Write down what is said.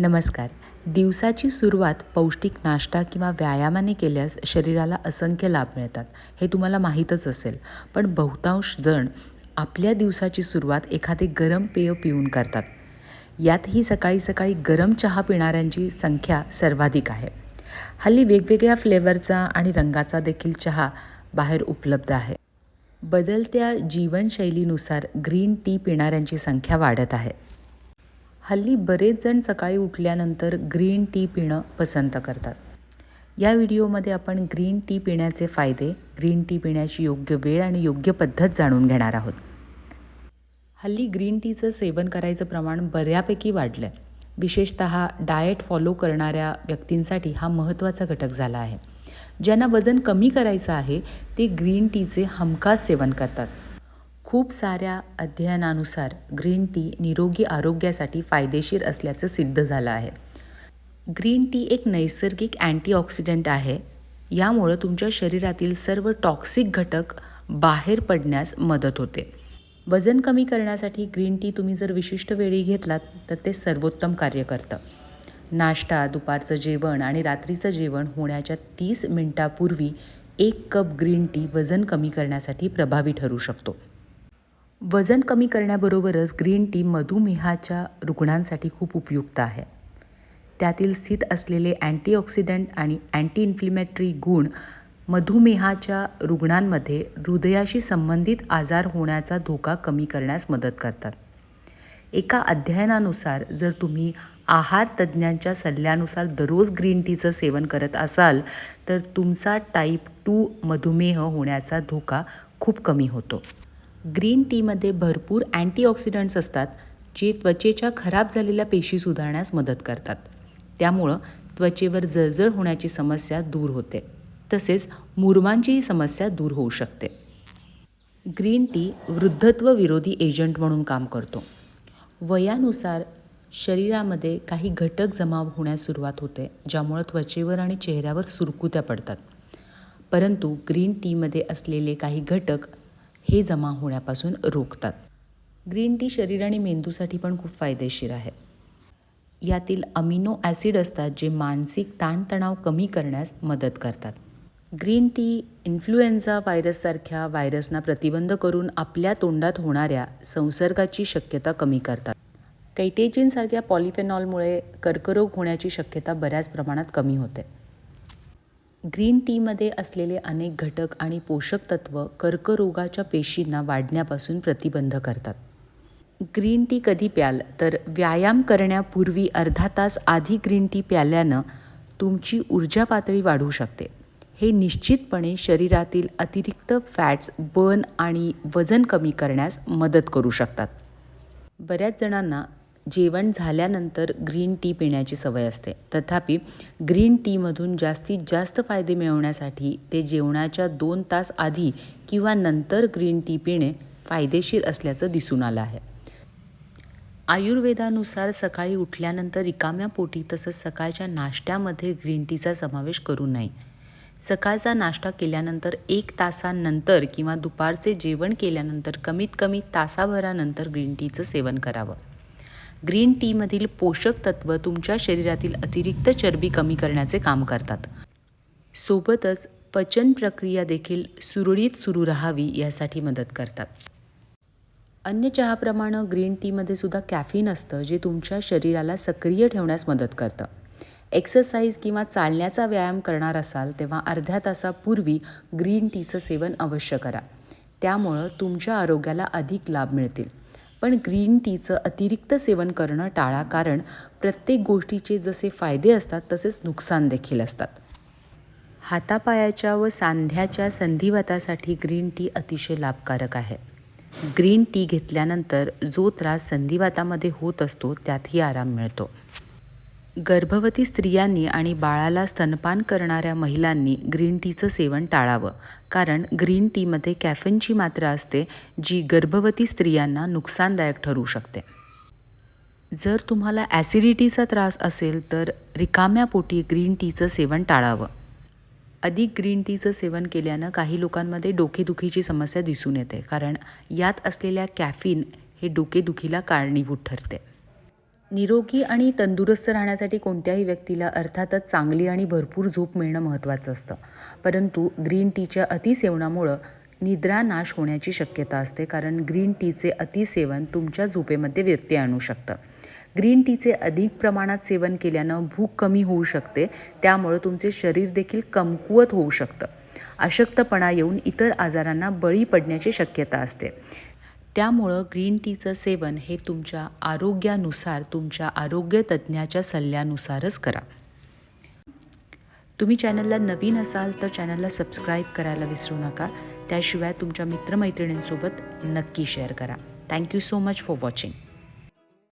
नमस्कार. दिवसाची सुरुवात पौष्टिक नाश्ता किंवा व्यायामाने केल्यास शरीराला असंख्य लाभ मिळतात हे तुम्हाला माहीतच असेल. पण बहुतांश जण आपल्या दिवसाची सुरुवात एखादे गरम पेय पिऊन करतात. यातही सकाळी सकाळी गरम चहा पिणाऱ्यांची संख्या सर्वाधिक आहे. हल्ली वेगवेगळ्या फ्लेवरचा आणि रंगाचा देखील चहा बाहेर उपलब्ध आहे. बदलत्या जीवनशैलीनुसार ग्रीन टी पिणाऱ्यांची संख्या वाढत आहे. हल्ली बरेच जण सकाळी उठल्यानंतर ग्रीन टी पिणं पसंत करतात. या व्हिडिओमध्ये आपण ग्रीन टी पिण्याचे फायदे ग्रीन टी पिण्याची योग्य वेळ आणि योग्य पद्धत जाणून घेणार आहोत. हल्ली ग्रीन टीचं सेवन करायचं प्रमाण बऱ्यापैकी वाढलं आहे विशेषत डाएट फॉलो करणाऱ्या व्यक्तींसाठी हा महत्त्वाचा घटक झाला आहे. ज्यांना वजन कमी करायचं आहे ते ग्रीन टीचे हमखास सेवन करतात. खूप साऱ्या अध्ययनानुसार ग्रीन टी निरोगी आरोग्यासाठी फायदेशीर असल्याचं सिद्ध झालं आहे. ग्रीन टी एक नैसर्गिक अँटीऑक्सिडंट आहे. यामुळं तुमच्या शरीरातील सर्व टॉक्सिक घटक बाहेर पडण्यास मदत होते. वजन कमी करण्यासाठी ग्रीन टी तुम्ही जर विशिष्ट वेळी घेतलात तर ते सर्वोत्तम कार्य करतं. नाश्ता दुपारचं जेवण आणि रात्रीचं जेवण होण्याच्या तीस मिनटापूर्वी एक कप ग्रीन टी वजन कमी करण्यासाठी प्रभावी ठरू शकतो. वजन कमी करण्याबरोबरच ग्रीन टी मधुमेहाच्या रुग्णांसाठी खूप उपयुक्त आहे. त्यातील स्थित असलेले अँटीऑक्सिडंट आणि अँटी इन्फ्लिमेटरी गुण मधुमेहाच्या रुग्णांमध्ये हृदयाशी संबंधित आजार होण्याचा धोका कमी करण्यास मदत करतात. एका अध्ययनानुसार जर तुम्ही आहार तज्ज्ञांच्या सल्ल्यानुसार दररोज ग्रीन टीचं सेवन करत असाल तर तुमचा टाईप टू मधुमेह होण्याचा धोका खूप कमी होतो. ग्रीन टीमध्ये भरपूर अँटीऑक्सिडंट्स असतात जे त्वचेच्या खराब झालेल्या पेशी सुधारण्यास मदत करतात. त्यामुळं त्वचेवर जळजळ होण्याची समस्या दूर होते. तसेच मुरमांचीही समस्या दूर होऊ शकते. ग्रीन टी वृद्धत्व विरोधी एजंट म्हणून काम करतो. वयानुसार शरीरामध्ये काही घटक जमा होण्यास सुरुवात होते ज्यामुळं त्वचेवर आणि चेहऱ्यावर सुरकुत्या पडतात. परंतु ग्रीन टीमध्ये असलेले काही घटक हे जमा होण्यापासून रोखतात. ग्रीन टी शरीर आणि मेंदूसाठी पण खूप फायदेशीर आहे. यातील अमिनो ॲसिड असतात जे मानसिक ताणतणाव कमी करण्यास मदत करतात. ग्रीन टी इन्फ्लुएन्झा व्हायरससारख्या व्हायरसना प्रतिबंध करून आपल्या तोंडात होणाऱ्या संसर्गाची शक्यता कमी करतात. कैटेजिनसारख्या पॉलिफेनॉलमुळे कर्करोग होण्याची शक्यता बऱ्याच प्रमाणात कमी होते. ग्रीन टीमध्ये असलेले अनेक घटक आणि पोषक तत्व कर्करोगाच्या पेशींना वाढण्यापासून प्रतिबंध करतात. ग्रीन टी कधी प्याल? तर व्यायाम करण्यापूर्वी अर्धा तास आधी ग्रीन टी प्याल्यानं तुमची ऊर्जा पातळी वाढू शकते. हे निश्चितपणे शरीरातील अतिरिक्त फॅट्स बर्न आणि वजन कमी करण्यास मदत करू शकतात. बऱ्याच जणांना जेवण झाल्यानंतर ग्रीन टी पिण्याची सवय असते. तथापि ग्रीन टीमधून जास्तीत जास्त फायदे मिळवण्यासाठी ते जेवणाच्या दोन तास आधी किंवा नंतर ग्रीन टी पिणे फायदेशीर असल्याचं दिसून आलं आहे. आयुर्वेदानुसार सकाळी उठल्यानंतर रिकाम्या पोटी तसंच सकाळच्या नाश्त्यामध्ये ग्रीन टीचा समावेश करू नये. सकाळचा नाश्ता केल्यानंतर एक तासानंतर किंवा दुपारचे जेवण केल्यानंतर कमीत कमी तासाभरानंतर ग्रीन टीचं सेवन करावं. ग्रीन टीमधील पोषक तत्व तुमच्या शरीरातील अतिरिक्त चरबी कमी करण्याचे काम करतात. सोबतच पचन प्रक्रिया देखील सुरळीत सुरू राहावी यासाठी मदत करतात. अन्य चहाप्रमाणे ग्रीन टीमध्ये सुद्धा कॅफिन असतं जे तुमच्या शरीराला सक्रिय ठेवण्यास मदत करतं. एक्सरसाइज किंवा चालण्याचा व्यायाम करणार असाल तेव्हा अर्ध्या तासापूर्वी ग्रीन टीचं सेवन अवश्य करा. त्यामुळं तुमच्या आरोग्याला अधिक लाभ मिळतील. पण ग्रीन टीचं अतिरिक्त सेवन करणं टाळा कारण प्रत्येक गोष्टीचे जसे फायदे असतात तसेच नुकसान देखील असतात. हातापायाच्या व सांध्याच्या संधिवातासाठी ग्रीन टी अतिशय लाभकारक आहे. ग्रीन टी घेतल्यानंतर जो त्रास संधिवातामध्ये होत असतो त्यातही आराम मिळतो. गर्भवती स्त्रियांनी आणि बाळाला स्तनपान करणाऱ्या महिलांनी ग्रीन टीचं सेवन टाळावं. कारण ग्रीन टीमध्ये कॅफिनची मात्रा असते जी गर्भवती स्त्रियांना नुकसानदायक ठरू शकते. जर तुम्हाला ॲसिडिटीचा त्रास असेल तर रिकाम्या पोटी ग्रीन टीचं सेवन टाळावं. अधिक ग्रीन टीचं सेवन केल्यानं काही लोकांमध्ये डोकेदुखीची समस्या दिसून येते कारण यात असलेल्या कॅफिन हे डोकेदुखीला कारणीभूत ठरते. निरोगी आणि तंदुरुस्त राहण्यासाठी कोणत्याही व्यक्तीला अर्थातच चांगली आणि भरपूर झोप मिळणं महत्त्वाचं असतं. परंतु ग्रीन टीच्या अतिसेवनामुळं निद्रा नाश होण्याची शक्यता असते कारण ग्रीन टीचे अतिसेवन तुमच्या झोपेमध्ये व्यत्यय आणू शकतं. ग्रीन टीचे अधिक प्रमाणात सेवन केल्यानं भूक कमी होऊ शकते त्यामुळं तुमचे शरीर देखील कमकुवत होऊ शकतं. अशक्तपणा येऊन इतर आजारांना बळी पडण्याची शक्यता असते. त्यामुळं ग्रीन टीचं सेवन हे तुमच्या आरोग्यानुसार तुमच्या आरोग्य तज्ज्ञाच्या सल्ल्यानुसारच करा. तुम्ही चॅनलला नवीन असाल तर चॅनलला सबस्क्राईब करायला विसरू नका. त्याशिवाय तुमच्या मित्रमैत्रिणींसोबत नक्की शेअर करा. Thank you so much for watching